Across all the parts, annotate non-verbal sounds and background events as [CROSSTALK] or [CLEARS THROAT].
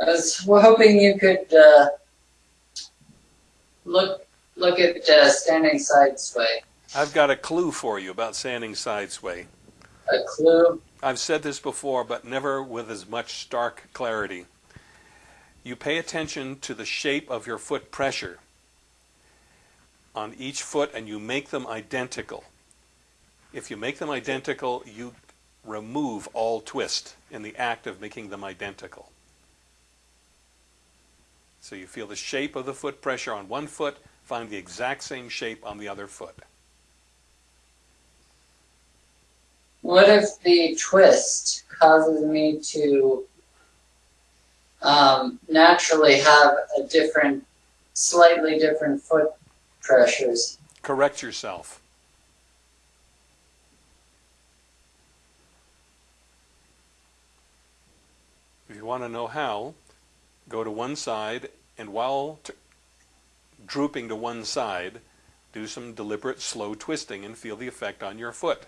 I was hoping you could uh, look look at uh, standing side sway. I've got a clue for you about standing side sway. A clue. I've said this before, but never with as much stark clarity. You pay attention to the shape of your foot pressure on each foot and you make them identical. If you make them identical, you remove all twist in the act of making them identical. So you feel the shape of the foot pressure on one foot, find the exact same shape on the other foot. What if the twist causes me to um, naturally have a different, slightly different foot pressures? Correct yourself. If you want to know how, go to one side and while drooping to one side, do some deliberate slow twisting and feel the effect on your foot.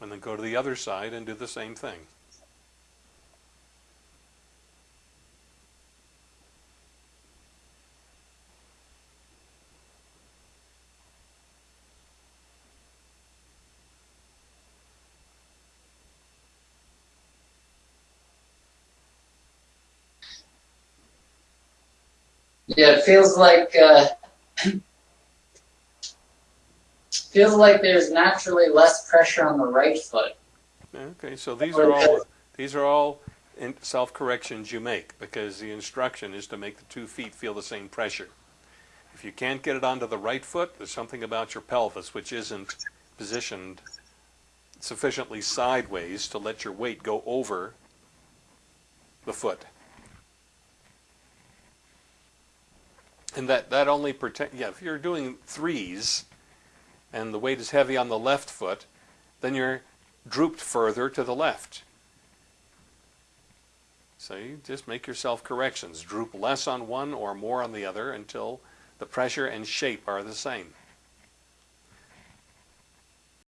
And then go to the other side and do the same thing. Yeah, it feels like uh, [CLEARS THROAT] feels like there's naturally less pressure on the right foot. Okay, so these are all these are all self corrections you make because the instruction is to make the two feet feel the same pressure. If you can't get it onto the right foot, there's something about your pelvis which isn't positioned sufficiently sideways to let your weight go over the foot. And that, that only protect, yeah, if you're doing threes and the weight is heavy on the left foot, then you're drooped further to the left. So you just make yourself corrections. Droop less on one or more on the other until the pressure and shape are the same.